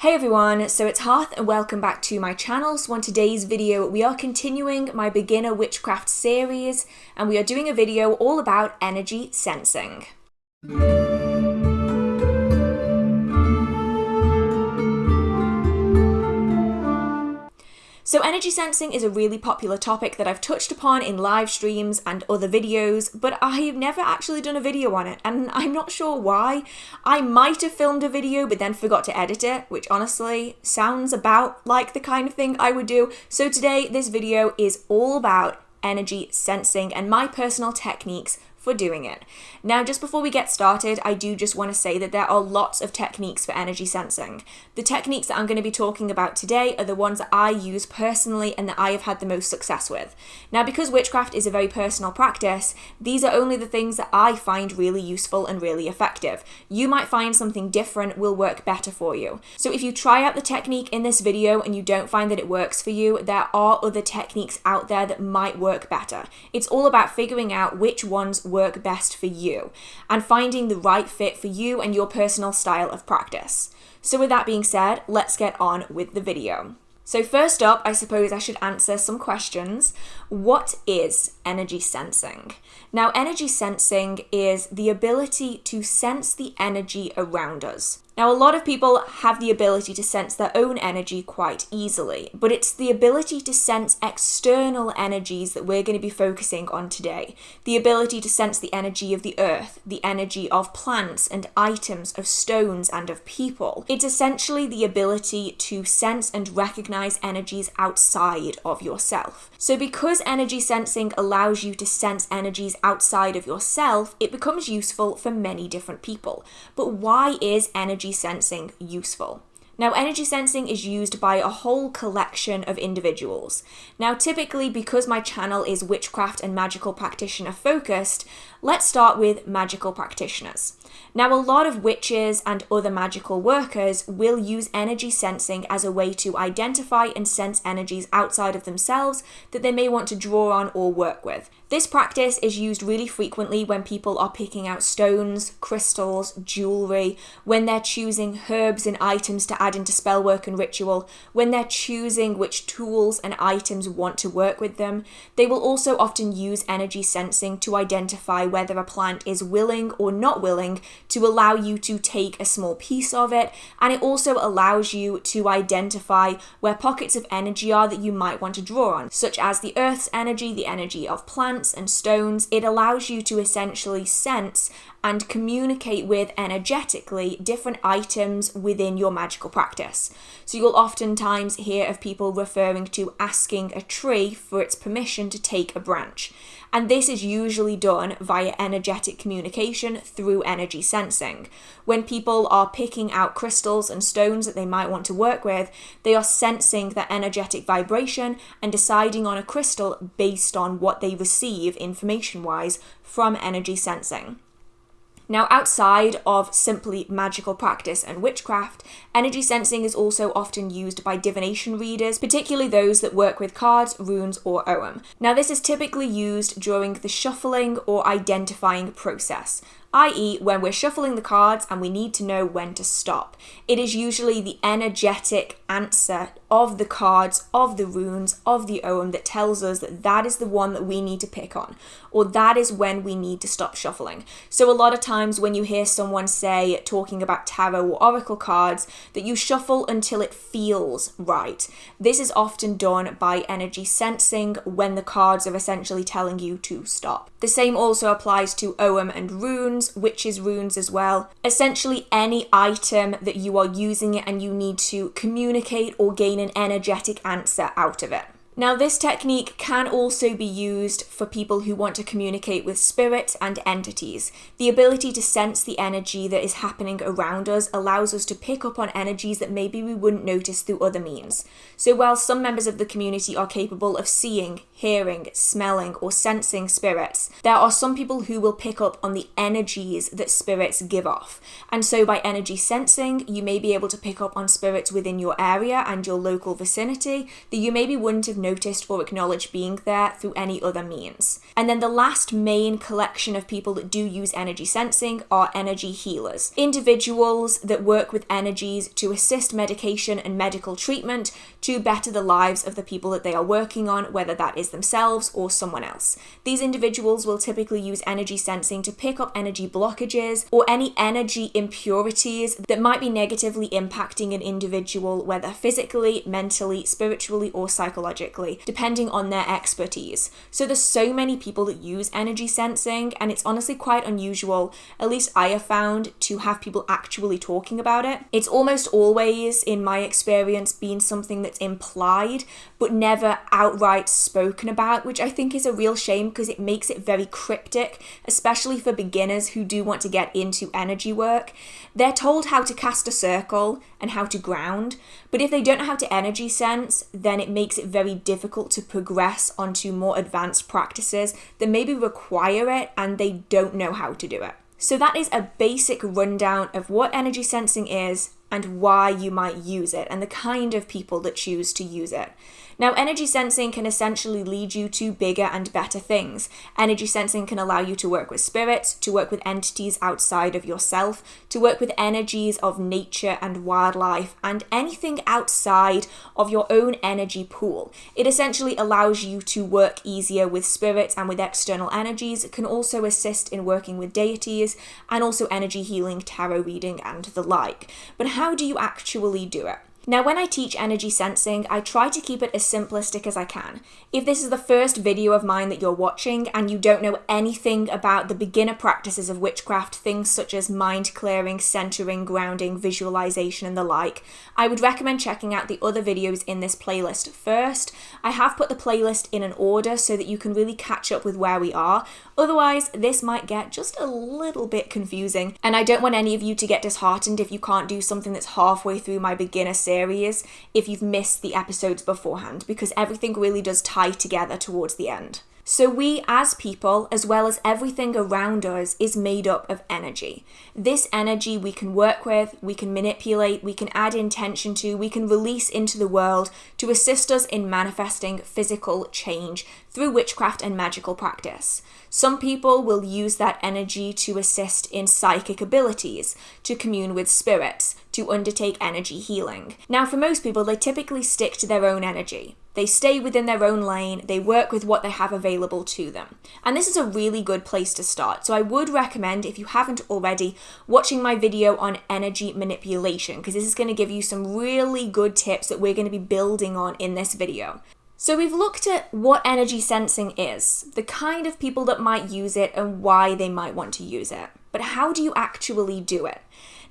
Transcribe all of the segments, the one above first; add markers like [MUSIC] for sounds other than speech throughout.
Hey everyone, so it's Hearth and welcome back to my channel. So on today's video, we are continuing my beginner witchcraft series and we are doing a video all about energy sensing. So energy sensing is a really popular topic that I've touched upon in live streams and other videos, but I've never actually done a video on it, and I'm not sure why. I might have filmed a video but then forgot to edit it, which honestly sounds about like the kind of thing I would do. So today, this video is all about energy sensing and my personal techniques for doing it. Now, just before we get started, I do just want to say that there are lots of techniques for energy sensing. The techniques that I'm going to be talking about today are the ones that I use personally and that I have had the most success with. Now, because witchcraft is a very personal practice, these are only the things that I find really useful and really effective. You might find something different will work better for you. So if you try out the technique in this video and you don't find that it works for you, there are other techniques out there that might work better. It's all about figuring out which ones work work best for you and finding the right fit for you and your personal style of practice. So with that being said, let's get on with the video. So first up, I suppose I should answer some questions. What is energy sensing? Now, energy sensing is the ability to sense the energy around us. Now, a lot of people have the ability to sense their own energy quite easily, but it's the ability to sense external energies that we're going to be focusing on today. The ability to sense the energy of the earth, the energy of plants and items, of stones and of people. It's essentially the ability to sense and recognize energies outside of yourself. So, because energy sensing allows you to sense energies outside of yourself, it becomes useful for many different people. But why is energy energy sensing useful? Now, energy sensing is used by a whole collection of individuals. Now, typically, because my channel is witchcraft and magical practitioner focused, let's start with magical practitioners. Now, a lot of witches and other magical workers will use energy sensing as a way to identify and sense energies outside of themselves that they may want to draw on or work with. This practice is used really frequently when people are picking out stones, crystals, jewelry, when they're choosing herbs and items to add into spellwork and ritual, when they're choosing which tools and items want to work with them. They will also often use energy sensing to identify whether a plant is willing or not willing to allow you to take a small piece of it, and it also allows you to identify where pockets of energy are that you might want to draw on, such as the earth's energy, the energy of plants and stones, it allows you to essentially sense and communicate with energetically different items within your magical practice. So you'll oftentimes hear of people referring to asking a tree for its permission to take a branch. And this is usually done via energetic communication through energy sensing. When people are picking out crystals and stones that they might want to work with, they are sensing that energetic vibration and deciding on a crystal based on what they receive information wise from energy sensing. Now, outside of simply magical practice and witchcraft, energy sensing is also often used by divination readers, particularly those that work with cards, runes, or Ogham. Now, this is typically used during the shuffling or identifying process i.e., when we're shuffling the cards and we need to know when to stop. It is usually the energetic answer of the cards, of the runes, of the Ogham that tells us that that is the one that we need to pick on, or that is when we need to stop shuffling. So, a lot of times when you hear someone say, talking about tarot or oracle cards, that you shuffle until it feels right. This is often done by energy sensing when the cards are essentially telling you to stop. The same also applies to Ogham and runes, witches' runes as well. Essentially, any item that you are using it and you need to communicate or gain an energetic answer out of it. Now, this technique can also be used for people who want to communicate with spirits and entities. The ability to sense the energy that is happening around us allows us to pick up on energies that maybe we wouldn't notice through other means. So, while some members of the community are capable of seeing, hearing, smelling, or sensing spirits, there are some people who will pick up on the energies that spirits give off. And so, by energy sensing, you may be able to pick up on spirits within your area and your local vicinity that you maybe wouldn't have noticed or acknowledged being there through any other means. And then the last main collection of people that do use energy sensing are energy healers, individuals that work with energies to assist medication and medical treatment to better the lives of the people that they are working on, whether that is themselves or someone else. These individuals will typically use energy sensing to pick up energy blockages or any energy impurities that might be negatively impacting an individual, whether physically, mentally, spiritually, or psychologically, depending on their expertise. So there's so many people that use energy sensing, and it's honestly quite unusual, at least I have found, to have people actually talking about it. It's almost always, in my experience, been something implied, but never outright spoken about, which I think is a real shame because it makes it very cryptic, especially for beginners who do want to get into energy work. They're told how to cast a circle and how to ground, but if they don't know how to energy sense, then it makes it very difficult to progress onto more advanced practices that maybe require it and they don't know how to do it. So, that is a basic rundown of what energy sensing is and why you might use it and the kind of people that choose to use it. Now, energy sensing can essentially lead you to bigger and better things. Energy sensing can allow you to work with spirits, to work with entities outside of yourself, to work with energies of nature and wildlife, and anything outside of your own energy pool. It essentially allows you to work easier with spirits and with external energies. It can also assist in working with deities and also energy healing, tarot reading, and the like. But how do you actually do it? Now, when I teach energy sensing, I try to keep it as simplistic as I can. If this is the first video of mine that you're watching and you don't know anything about the beginner practices of witchcraft, things such as mind clearing, centering, grounding, visualization, and the like, I would recommend checking out the other videos in this playlist first. I have put the playlist in an order so that you can really catch up with where we are. Otherwise, this might get just a little bit confusing, and I don't want any of you to get disheartened if you can't do something that's halfway through my beginner series if you've missed the episodes beforehand, because everything really does tie together towards the end. So, we as people, as well as everything around us, is made up of energy. This energy we can work with, we can manipulate, we can add intention to, we can release into the world to assist us in manifesting physical change through witchcraft and magical practice. Some people will use that energy to assist in psychic abilities, to commune with spirits, to undertake energy healing. Now, for most people, they typically stick to their own energy. They stay within their own lane, they work with what they have available to them. And this is a really good place to start. So I would recommend, if you haven't already, watching my video on energy manipulation, because this is going to give you some really good tips that we're going to be building on in this video. So we've looked at what energy sensing is, the kind of people that might use it, and why they might want to use it. But how do you actually do it?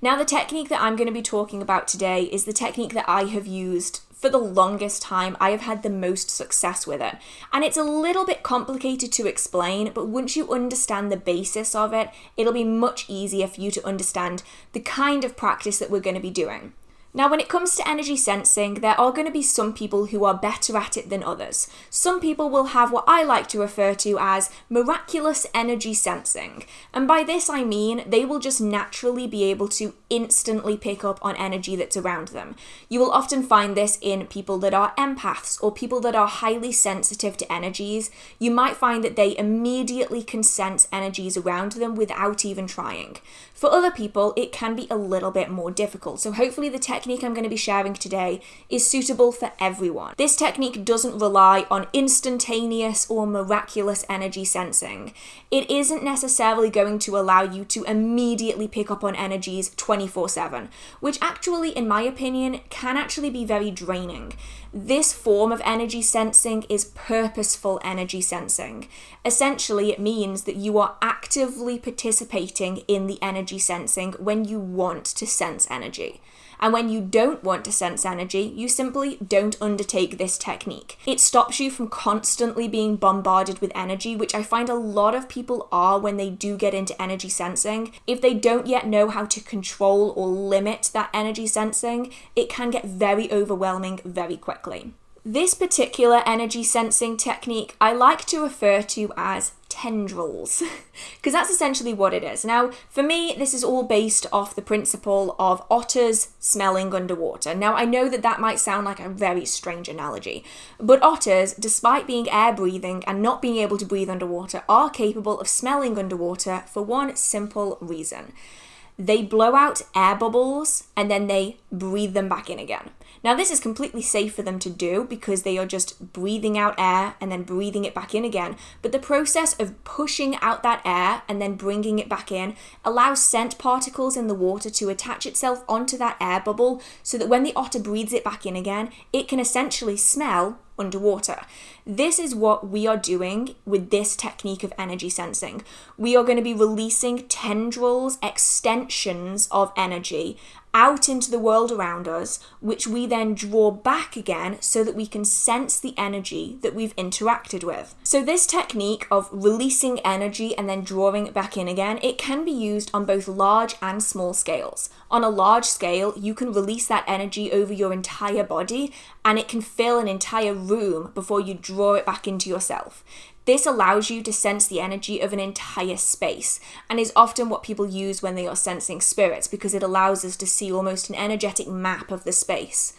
Now, the technique that I'm going to be talking about today is the technique that I have used for the longest time, I have had the most success with it. And it's a little bit complicated to explain, but once you understand the basis of it, it'll be much easier for you to understand the kind of practice that we're going to be doing. Now, when it comes to energy sensing, there are going to be some people who are better at it than others. Some people will have what I like to refer to as miraculous energy sensing. And by this I mean they will just naturally be able to instantly pick up on energy that's around them. You will often find this in people that are empaths or people that are highly sensitive to energies. You might find that they immediately can sense energies around them without even trying. For other people, it can be a little bit more difficult. So hopefully the technique I'm going to be sharing today is suitable for everyone. This technique doesn't rely on instantaneous or miraculous energy sensing. It isn't necessarily going to allow you to immediately pick up on energies 24 7, which actually, in my opinion, can actually be very draining. This form of energy sensing is purposeful energy sensing. Essentially, it means that you are actively participating in the energy sensing when you want to sense energy. And when you don't want to sense energy, you simply don't undertake this technique. It stops you from constantly being bombarded with energy, which I find a lot of people are when they do get into energy sensing. If they don't yet know how to control or limit that energy sensing, it can get very overwhelming very quickly. This particular energy sensing technique I like to refer to as tendrils, [LAUGHS] because that's essentially what it is. Now, for me, this is all based off the principle of otters smelling underwater. Now, I know that that might sound like a very strange analogy, but otters, despite being air breathing and not being able to breathe underwater, are capable of smelling underwater for one simple reason. They blow out air bubbles and then they breathe them back in again. Now, this is completely safe for them to do because they are just breathing out air and then breathing it back in again. But the process of pushing out that air and then bringing it back in allows scent particles in the water to attach itself onto that air bubble so that when the otter breathes it back in again, it can essentially smell underwater. This is what we are doing with this technique of energy sensing. We are going to be releasing tendrils, extensions of energy out into the world around us, which we then draw back again so that we can sense the energy that we've interacted with. So this technique of releasing energy and then drawing it back in again, it can be used on both large and small scales. On a large scale, you can release that energy over your entire body and it can fill an entire room before you draw it back into yourself. This allows you to sense the energy of an entire space and is often what people use when they are sensing spirits because it allows us to see almost an energetic map of the space.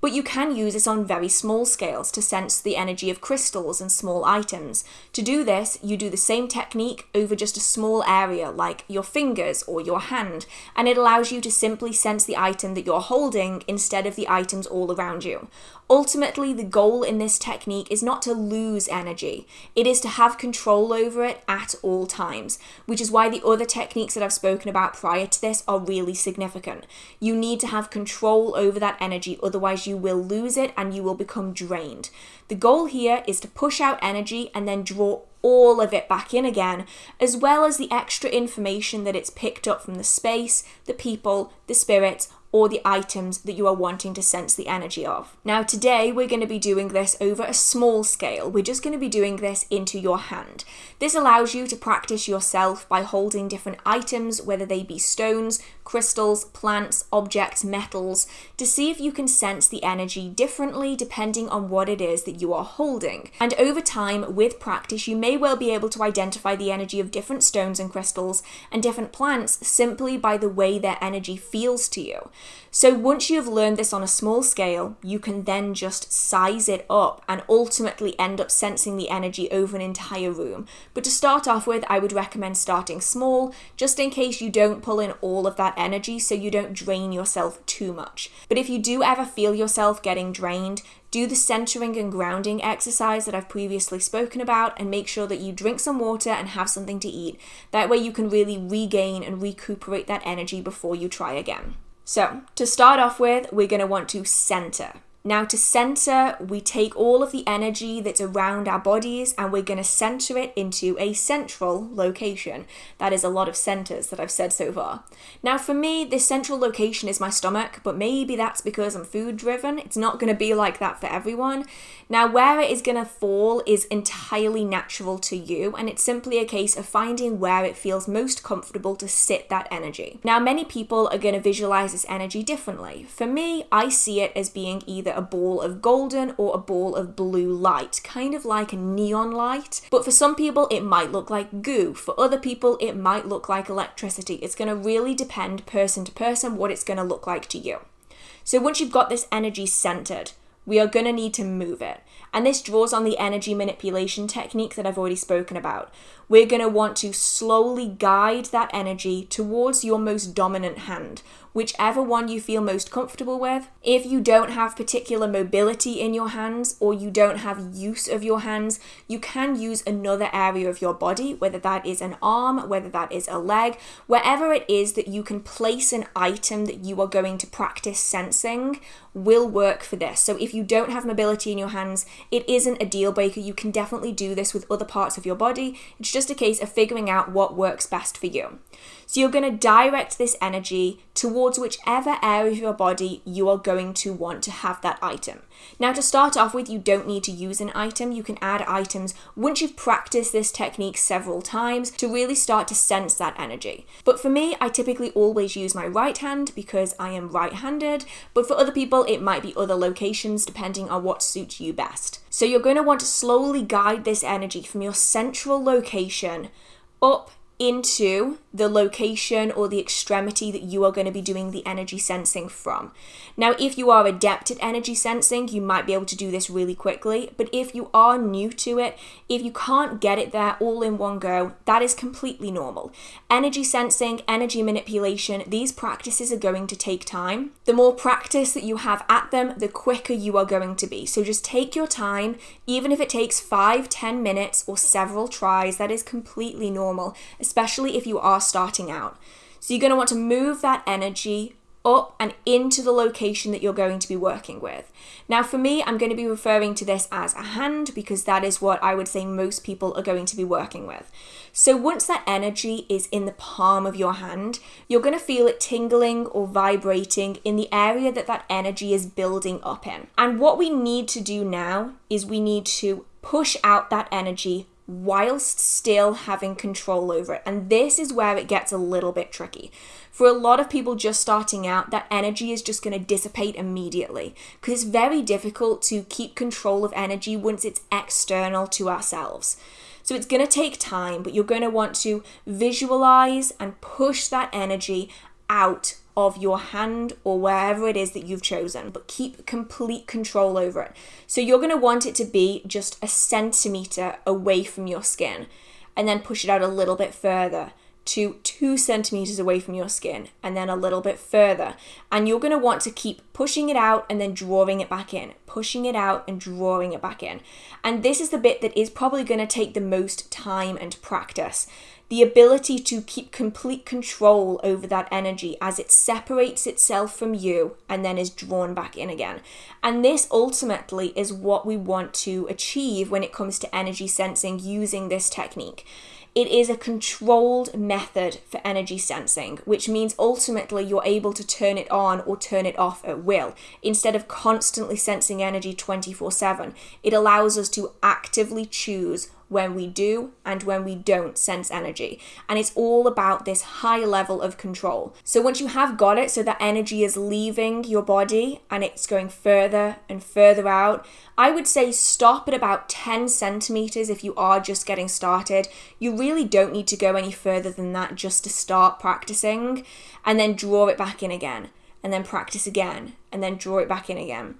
But you can use this on very small scales to sense the energy of crystals and small items. To do this, you do the same technique over just a small area like your fingers or your hand, and it allows you to simply sense the item that you're holding instead of the items all around you. Ultimately, the goal in this technique is not to lose energy, it is to have control over it at all times, which is why the other techniques that I've spoken about prior to this are really significant. You need to have control over that energy, otherwise, you will lose it and you will become drained. The goal here is to push out energy and then draw all of it back in again, as well as the extra information that it's picked up from the space, the people, the spirits, or the items that you are wanting to sense the energy of. Now, today we're going to be doing this over a small scale. We're just going to be doing this into your hand. This allows you to practice yourself by holding different items, whether they be stones, crystals, plants, objects, metals, to see if you can sense the energy differently depending on what it is that you are holding. And over time, with practice, you may well be able to identify the energy of different stones and crystals and different plants simply by the way their energy feels to you. So once you have learned this on a small scale, you can then just size it up and ultimately end up sensing the energy over an entire room. But to start off with, I would recommend starting small, just in case you don't pull in all of that energy so you don't drain yourself too much. But if you do ever feel yourself getting drained, do the centering and grounding exercise that I've previously spoken about and make sure that you drink some water and have something to eat. That way you can really regain and recuperate that energy before you try again. So, to start off with, we're going to want to center. Now, to center, we take all of the energy that's around our bodies and we're going to center it into a central location. That is a lot of centers that I've said so far. Now, for me, this central location is my stomach, but maybe that's because I'm food driven. It's not going to be like that for everyone. Now, where it is going to fall is entirely natural to you, and it's simply a case of finding where it feels most comfortable to sit that energy. Now, many people are going to visualize this energy differently. For me, I see it as being either a ball of golden or a ball of blue light, kind of like a neon light. But for some people, it might look like goo. For other people, it might look like electricity. It's going to really depend person to person what it's going to look like to you. So once you've got this energy centered, we are going to need to move it. And this draws on the energy manipulation technique that I've already spoken about. We're going to want to slowly guide that energy towards your most dominant hand, whichever one you feel most comfortable with. If you don't have particular mobility in your hands or you don't have use of your hands, you can use another area of your body, whether that is an arm, whether that is a leg, wherever it is that you can place an item that you are going to practice sensing will work for this. So if you don't have mobility in your hands, it isn't a deal breaker. You can definitely do this with other parts of your body. It's just a case of figuring out what works best for you. So you're going to direct this energy towards whichever area of your body you are going to want to have that item. Now, to start off with, you don't need to use an item. You can add items once you've practiced this technique several times to really start to sense that energy. But for me, I typically always use my right hand because I am right handed, but for other people, it might be other locations depending on what suits you best. So you're going to want to slowly guide this energy from your central location up into the location or the extremity that you are going to be doing the energy sensing from. Now, if you are adept at energy sensing, you might be able to do this really quickly, but if you are new to it, if you can't get it there all in one go, that is completely normal. Energy sensing, energy manipulation, these practices are going to take time. The more practice that you have at them, the quicker you are going to be. So just take your time, even if it takes five, ten minutes or several tries, that is completely normal, especially if you are starting out. So you're going to want to move that energy up and into the location that you're going to be working with. Now, for me, I'm going to be referring to this as a hand because that is what I would say most people are going to be working with. So, once that energy is in the palm of your hand, you're going to feel it tingling or vibrating in the area that that energy is building up in. And what we need to do now is we need to push out that energy whilst still having control over it. And this is where it gets a little bit tricky. For a lot of people just starting out, that energy is just going to dissipate immediately because it's very difficult to keep control of energy once it's external to ourselves. So it's going to take time, but you're going to want to visualize and push that energy out of your hand or wherever it is that you've chosen, but keep complete control over it. So you're going to want it to be just a centimeter away from your skin and then push it out a little bit further to two centimeters away from your skin and then a little bit further. And you're going to want to keep pushing it out and then drawing it back in, pushing it out and drawing it back in. And this is the bit that is probably going to take the most time and practice the ability to keep complete control over that energy as it separates itself from you and then is drawn back in again. And this ultimately is what we want to achieve when it comes to energy sensing using this technique. It is a controlled method for energy sensing, which means ultimately you're able to turn it on or turn it off at will. Instead of constantly sensing energy 24 7, it allows us to actively choose when we do and when we don't sense energy. And it's all about this high level of control. So once you have got it, so that energy is leaving your body and it's going further and further out, I would say stop at about 10 centimeters if you are just getting started. You really don't need to go any further than that just to start practicing and then draw it back in again and then practice again and then draw it back in again.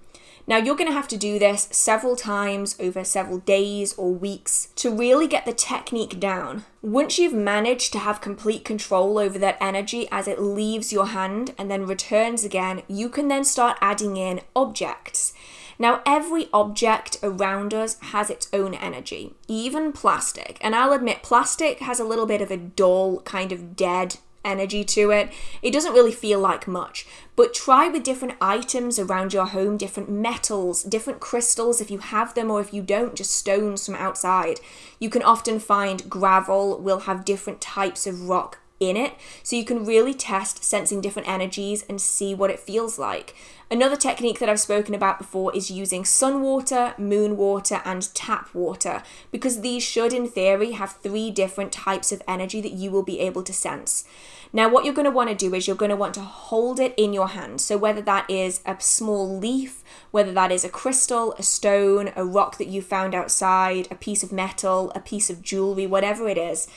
Now, you're going to have to do this several times over several days or weeks to really get the technique down. Once you've managed to have complete control over that energy as it leaves your hand and then returns again, you can then start adding in objects. Now, every object around us has its own energy, even plastic. And I'll admit, plastic has a little bit of a dull, kind of dead energy to it. It doesn't really feel like much. But try with different items around your home, different metals, different crystals if you have them, or if you don't, just stones from outside. You can often find gravel will have different types of rock in it. So you can really test sensing different energies and see what it feels like. Another technique that I've spoken about before is using sun water, moon water, and tap water, because these should, in theory, have three different types of energy that you will be able to sense. Now, what you're going to want to do is you're going to want to hold it in your hand. So, whether that is a small leaf, whether that is a crystal, a stone, a rock that you found outside, a piece of metal, a piece of jewelry, whatever it is,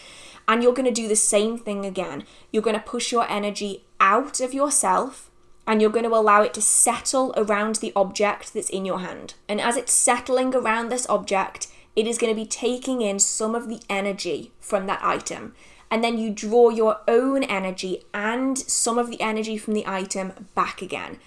and you're going to do the same thing again. You're going to push your energy out of yourself and you're going to allow it to settle around the object that's in your hand. And as it's settling around this object, it is going to be taking in some of the energy from that item. And then you draw your own energy and some of the energy from the item back again.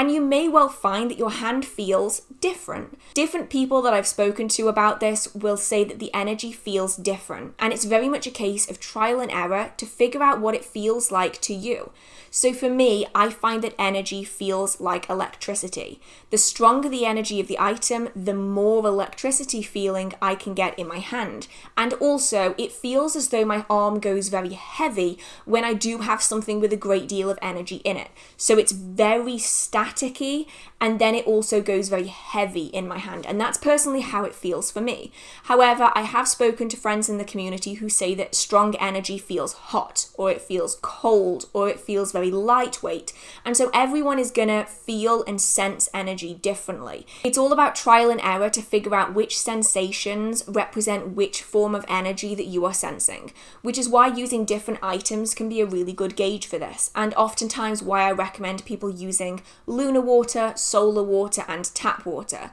And you may well find that your hand feels different. Different people that I've spoken to about this will say that the energy feels different. And it's very much a case of trial and error to figure out what it feels like to you. So for me, I find that energy feels like electricity. The stronger the energy of the item, the more electricity feeling I can get in my hand. And also, it feels as though my arm goes very heavy when I do have something with a great deal of energy in it. So it's very and then it also goes very heavy in my hand. And that's personally how it feels for me. However, I have spoken to friends in the community who say that strong energy feels hot, or it feels cold, or it feels very lightweight. And so everyone is gonna feel and sense energy differently. It's all about trial and error to figure out which sensations represent which form of energy that you are sensing, which is why using different items can be a really good gauge for this, and oftentimes why I recommend people using lunar water, solar water, and tap water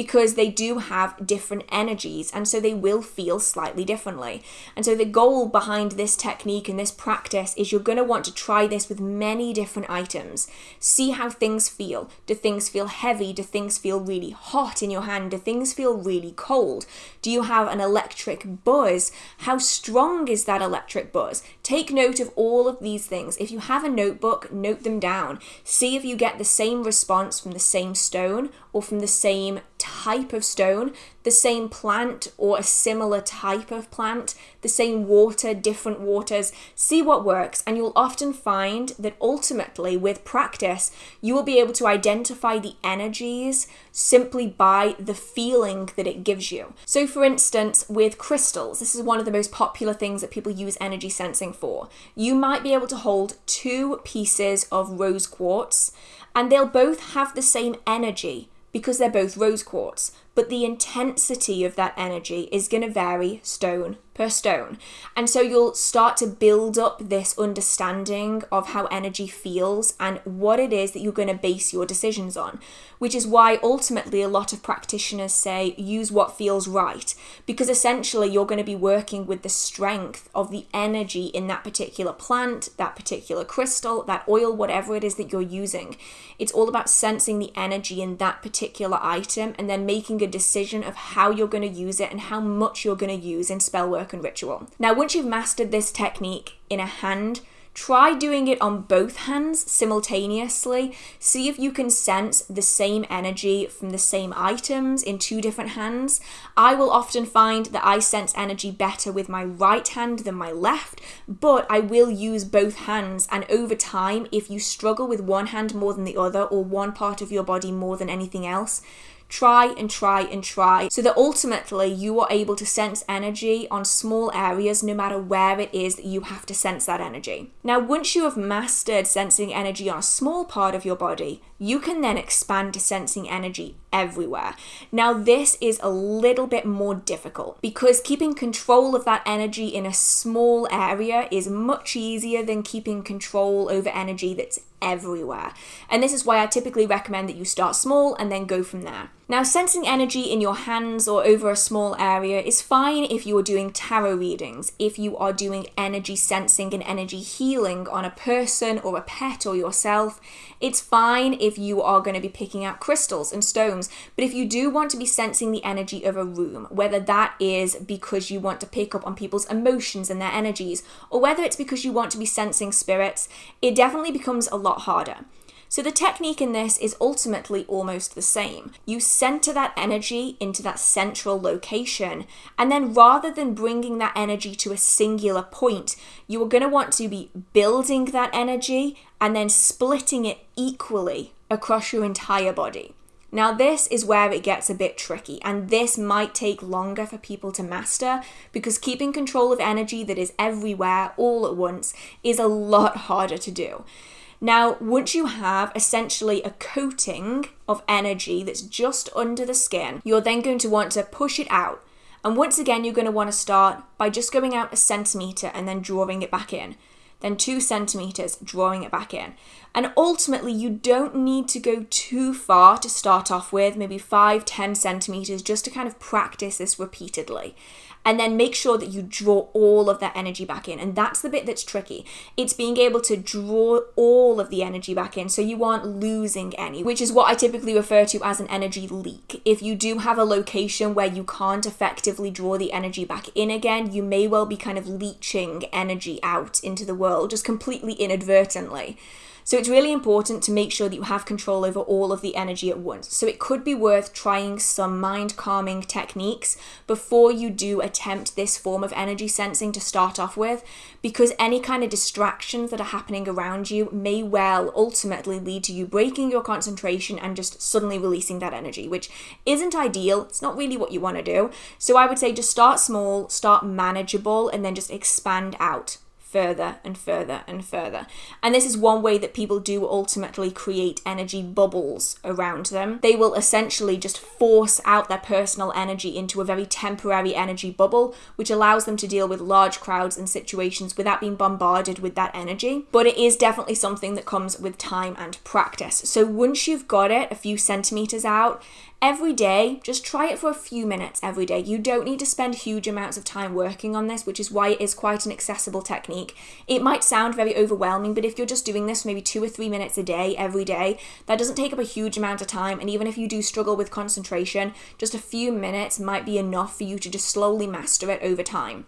because they do have different energies and so they will feel slightly differently. And so the goal behind this technique and this practice is you're going to want to try this with many different items. See how things feel. Do things feel heavy? Do things feel really hot in your hand? Do things feel really cold? Do you have an electric buzz? How strong is that electric buzz? Take note of all of these things. If you have a notebook, note them down. See if you get the same response from the same stone or from the same of stone, the same plant or a similar type of plant, the same water, different waters. See what works, and you'll often find that ultimately, with practice, you will be able to identify the energies simply by the feeling that it gives you. So, for instance, with crystals, this is one of the most popular things that people use energy sensing for. You might be able to hold two pieces of rose quartz, and they'll both have the same energy because they're both rose quartz, but the intensity of that energy is going to vary stone per stone. And so you'll start to build up this understanding of how energy feels and what it is that you're going to base your decisions on, which is why ultimately a lot of practitioners say use what feels right, because essentially you're going to be working with the strength of the energy in that particular plant, that particular crystal, that oil, whatever it is that you're using. It's all about sensing the energy in that particular item and then making a decision of how you're going to use it and how much you're going to use in spell work and ritual. Now, once you've mastered this technique in a hand, Try doing it on both hands simultaneously. See if you can sense the same energy from the same items in two different hands. I will often find that I sense energy better with my right hand than my left, but I will use both hands. And over time, if you struggle with one hand more than the other or one part of your body more than anything else, try and try and try so that ultimately you are able to sense energy on small areas no matter where it is that you have to sense that energy. Now, once you have mastered sensing energy on a small part of your body, you can then expand to sensing energy everywhere. Now, this is a little bit more difficult because keeping control of that energy in a small area is much easier than keeping control over energy that's everywhere. And this is why I typically recommend that you start small and then go from there. Now, sensing energy in your hands or over a small area is fine if you are doing tarot readings, if you are doing energy sensing and energy healing on a person or a pet or yourself. It's fine if you are going to be picking out crystals and stones, but if you do want to be sensing the energy of a room, whether that is because you want to pick up on people's emotions and their energies, or whether it's because you want to be sensing spirits, it definitely becomes a lot harder. So the technique in this is ultimately almost the same. You center that energy into that central location, and then rather than bringing that energy to a singular point, you are going to want to be building that energy and then splitting it equally across your entire body. Now, this is where it gets a bit tricky, and this might take longer for people to master because keeping control of energy that is everywhere all at once is a lot harder to do. Now, once you have essentially a coating of energy that's just under the skin, you're then going to want to push it out. And once again, you're going to want to start by just going out a centimeter and then drawing it back in. then two centimeters, drawing it back in. And ultimately, you don't need to go too far to start off with, maybe five, ten centimeters, just to kind of practice this repeatedly and then make sure that you draw all of that energy back in. And that's the bit that's tricky. It's being able to draw all of the energy back in so you aren't losing any, which is what I typically refer to as an energy leak. If you do have a location where you can't effectively draw the energy back in again, you may well be kind of leaching energy out into the world just completely inadvertently. So it's really important to make sure that you have control over all of the energy at once. So it could be worth trying some mind calming techniques before you do attempt this form of energy sensing to start off with, because any kind of distractions that are happening around you may well ultimately lead to you breaking your concentration and just suddenly releasing that energy, which isn't ideal. It's not really what you want to do. So I would say just start small, start manageable, and then just expand out further and further and further. And this is one way that people do ultimately create energy bubbles around them. They will essentially just force out their personal energy into a very temporary energy bubble, which allows them to deal with large crowds and situations without being bombarded with that energy. But it is definitely something that comes with time and practice. So once you've got it a few centimeters out, every day, just try it for a few minutes every day. You don't need to spend huge amounts of time working on this, which is why it is quite an accessible technique. It might sound very overwhelming, but if you're just doing this maybe two or three minutes a day, every day, that doesn't take up a huge amount of time. And even if you do struggle with concentration, just a few minutes might be enough for you to just slowly master it over time.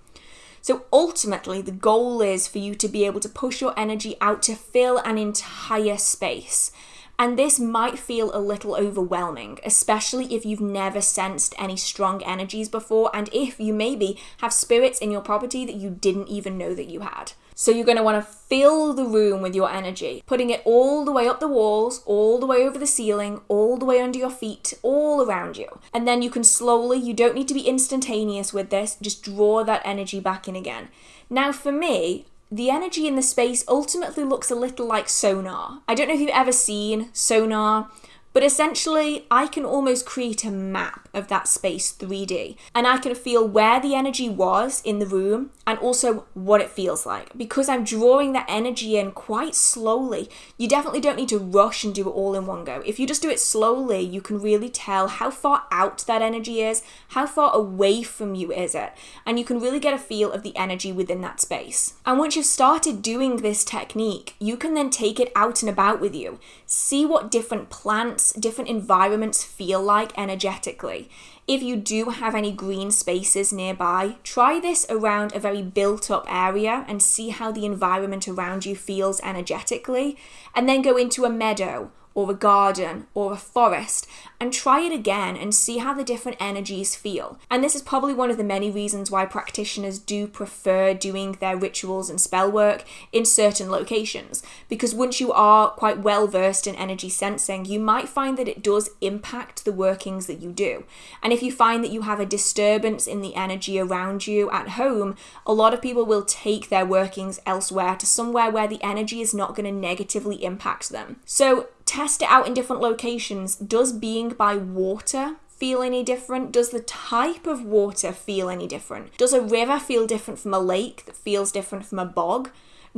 So ultimately, the goal is for you to be able to push your energy out to fill an entire space. And this might feel a little overwhelming, especially if you've never sensed any strong energies before, and if you maybe have spirits in your property that you didn't even know that you had. So you're going to want to fill the room with your energy, putting it all the way up the walls, all the way over the ceiling, all the way under your feet, all around you. And then you can slowly, you don't need to be instantaneous with this, just draw that energy back in again. Now, for me, the energy in the space ultimately looks a little like sonar. I don't know if you've ever seen sonar but essentially, I can almost create a map of that space 3D and I can feel where the energy was in the room and also what it feels like. Because I'm drawing that energy in quite slowly, you definitely don't need to rush and do it all in one go. If you just do it slowly, you can really tell how far out that energy is, how far away from you is it, and you can really get a feel of the energy within that space. And once you've started doing this technique, you can then take it out and about with you. See what different plants different environments feel like energetically. If you do have any green spaces nearby, try this around a very built up area and see how the environment around you feels energetically, and then go into a meadow or a garden or a forest and try it again and see how the different energies feel. And this is probably one of the many reasons why practitioners do prefer doing their rituals and spell work in certain locations. Because once you are quite well versed in energy sensing, you might find that it does impact the workings that you do. And if you find that you have a disturbance in the energy around you at home, a lot of people will take their workings elsewhere to somewhere where the energy is not going to negatively impact them. So test it out in different locations. Does being by water feel any different? Does the type of water feel any different? Does a river feel different from a lake that feels different from a bog?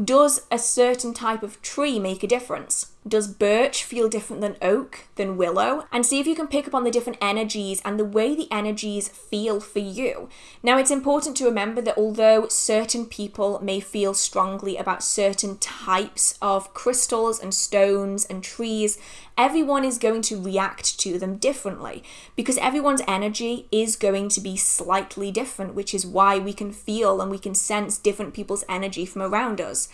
Does a certain type of tree make a difference? Does birch feel different than oak, than willow? And see if you can pick up on the different energies and the way the energies feel for you. Now, it's important to remember that although certain people may feel strongly about certain types of crystals and stones and trees, everyone is going to react to them differently because everyone's energy is going to be slightly different, which is why we can feel and we can sense different people's energy from around us.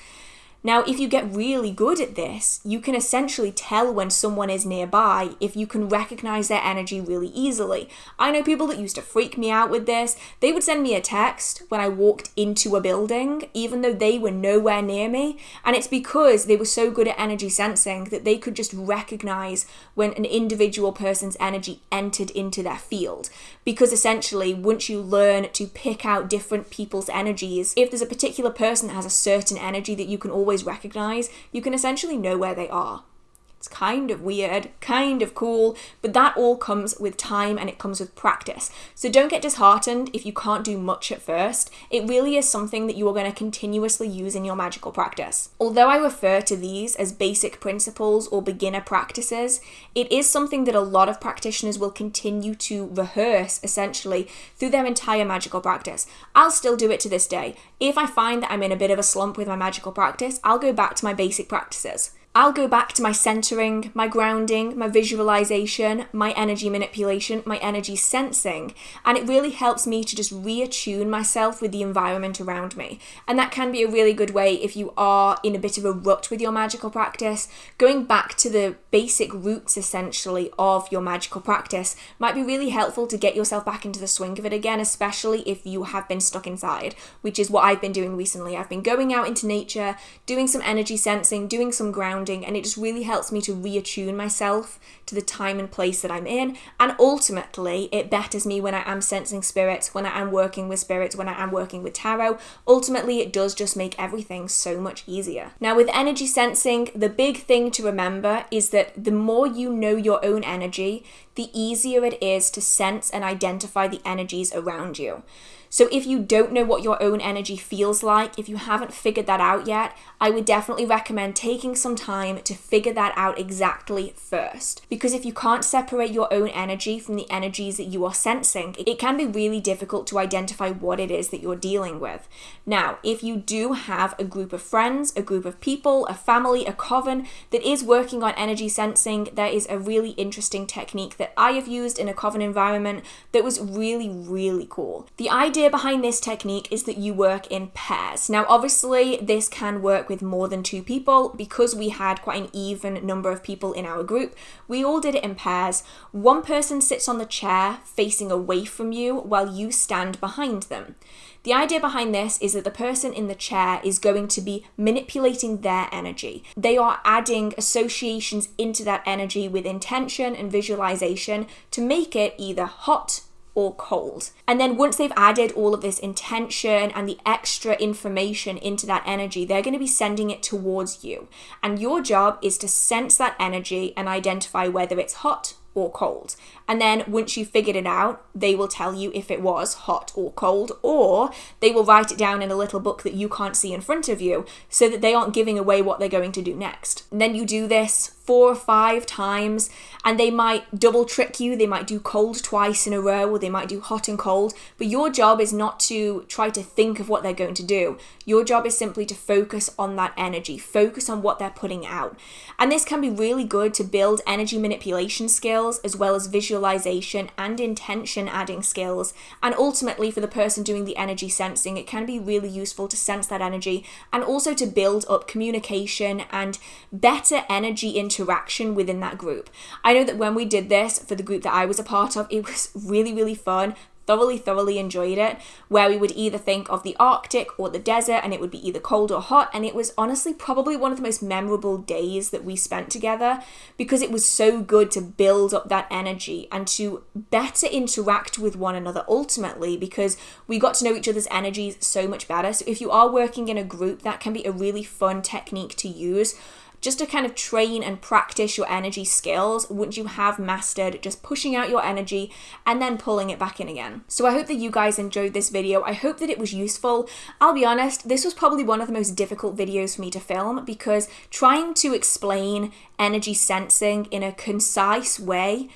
Now, if you get really good at this, you can essentially tell when someone is nearby if you can recognize their energy really easily. I know people that used to freak me out with this. They would send me a text when I walked into a building, even though they were nowhere near me. And it's because they were so good at energy sensing that they could just recognize when an individual person's energy entered into their field. Because essentially, once you learn to pick out different people's energies, if there's a particular person that has a certain energy that you can always always recognize, you can essentially know where they are. It's kind of weird, kind of cool, but that all comes with time and it comes with practice. So don't get disheartened if you can't do much at first. It really is something that you are going to continuously use in your magical practice. Although I refer to these as basic principles or beginner practices, it is something that a lot of practitioners will continue to rehearse essentially through their entire magical practice. I'll still do it to this day. If I find that I'm in a bit of a slump with my magical practice, I'll go back to my basic practices. I'll go back to my centering, my grounding, my visualization, my energy manipulation, my energy sensing, and it really helps me to just reattune myself with the environment around me. And that can be a really good way if you are in a bit of a rut with your magical practice. Going back to the basic roots essentially of your magical practice might be really helpful to get yourself back into the swing of it again, especially if you have been stuck inside, which is what I've been doing recently. I've been going out into nature, doing some energy sensing, doing some grounding grounding and it just really helps me to reattune myself to the time and place that I'm in. And ultimately, it betters me when I am sensing spirits, when I am working with spirits, when I am working with tarot. Ultimately, it does just make everything so much easier. Now, with energy sensing, the big thing to remember is that the more you know your own energy, the easier it is to sense and identify the energies around you. So if you don't know what your own energy feels like, if you haven't figured that out yet, I would definitely recommend taking some time to figure that out exactly first. Because if you can't separate your own energy from the energies that you are sensing, it can be really difficult to identify what it is that you're dealing with. Now, if you do have a group of friends, a group of people, a family, a coven that is working on energy sensing, there is a really interesting technique that I have used in a coven environment that was really, really cool. The idea idea behind this technique is that you work in pairs. Now, obviously, this can work with more than two people because we had quite an even number of people in our group. We all did it in pairs. One person sits on the chair facing away from you while you stand behind them. The idea behind this is that the person in the chair is going to be manipulating their energy. They are adding associations into that energy with intention and visualization to make it either hot, or cold. And then once they've added all of this intention and the extra information into that energy, they're going to be sending it towards you. And your job is to sense that energy and identify whether it's hot or cold. And then once you've figured it out, they will tell you if it was hot or cold, or they will write it down in a little book that you can't see in front of you so that they aren't giving away what they're going to do next. And then you do this four or five times, and they might double trick you. They might do cold twice in a row, or they might do hot and cold. But your job is not to try to think of what they're going to do. Your job is simply to focus on that energy, focus on what they're putting out. And this can be really good to build energy manipulation skills as well as visual visualization and intention adding skills. And ultimately, for the person doing the energy sensing, it can be really useful to sense that energy and also to build up communication and better energy interaction within that group. I know that when we did this for the group that I was a part of, it was really, really fun thoroughly, thoroughly enjoyed it, where we would either think of the Arctic or the desert and it would be either cold or hot. And it was honestly probably one of the most memorable days that we spent together because it was so good to build up that energy and to better interact with one another ultimately because we got to know each other's energies so much better. So if you are working in a group, that can be a really fun technique to use just to kind of train and practice your energy skills once you have mastered just pushing out your energy and then pulling it back in again. So I hope that you guys enjoyed this video. I hope that it was useful. I'll be honest, this was probably one of the most difficult videos for me to film because trying to explain energy sensing in a concise way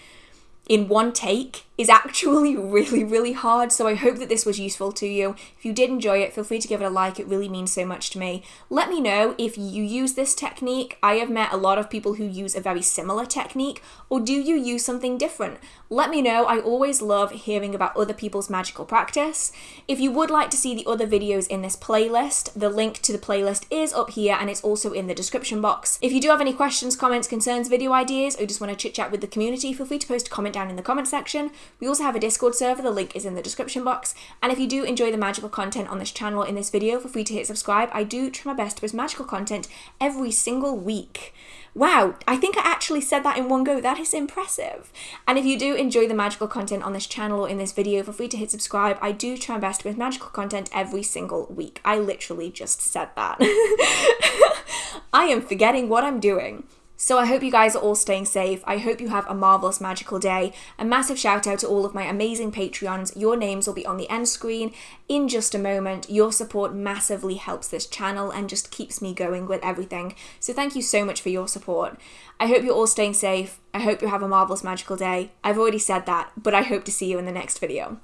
in one take is actually [LAUGHS] really, really hard. So I hope that this was useful to you. If you did enjoy it, feel free to give it a like. It really means so much to me. Let me know if you use this technique. I have met a lot of people who use a very similar technique, or do you use something different? Let me know. I always love hearing about other people's magical practice. If you would like to see the other videos in this playlist, the link to the playlist is up here and it's also in the description box. If you do have any questions, comments, concerns, video ideas, or just want to chit chat with the community, feel free to post a comment down in the comment section. We also have a Discord server, the link is in the description box. And if you do enjoy the magical content on this channel in this video, feel free to hit subscribe. I do try my best to post magical content every single week. Wow, I think I actually said that in one go. That is impressive. And if you do enjoy the magical content on this channel or in this video, feel free to hit subscribe. I do try my best with magical content every single week. I literally just said that. [LAUGHS] I am forgetting what I'm doing. So I hope you guys are all staying safe. I hope you have a marvelous magical day. A massive shout out to all of my amazing Patreons. Your names will be on the end screen in just a moment. Your support massively helps this channel and just keeps me going with everything. So thank you so much for your support. I hope you're all staying safe. I hope you have a marvelous magical day. I've already said that, but I hope to see you in the next video.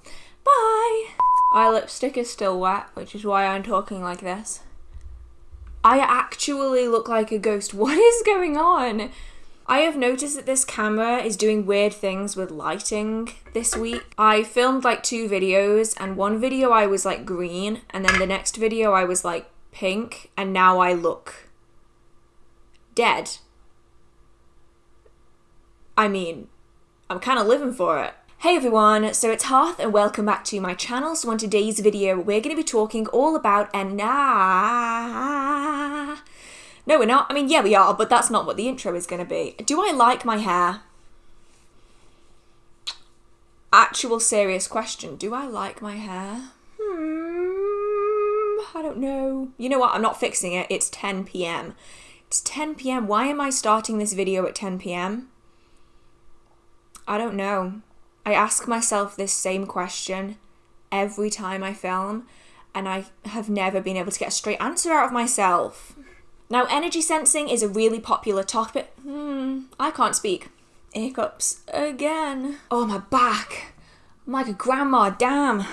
Bye! My lipstick is still wet, which is why I'm talking like this. I actually look like a ghost. [LAUGHS] What is going on? I have noticed that this camera is doing weird things with lighting this week. I filmed like two videos, and one video I was like green, and then the next video I was like pink, and now I look dead. I mean, I'm kind of living for it. Hey everyone, so it's Hearth and welcome back to my channel. So on today's video, we're going to be talking all about and nah. No, we're not. I mean, yeah, we are, but that's not what the intro is going to be. Do I like my hair? Actual serious question. Do I like my hair? Hmm, I don't know. You know what? I'm not fixing it. It's 10 p.m. It's 10 p.m. Why am I starting this video at 10 p.m.? I don't know. I ask myself this same question every time I film, and I have never been able to get a straight answer out of myself. Now, energy sensing is a really popular topic. Hmm, I can't speak. Hiccups again. Oh, my back. I'm like a grandma, damn.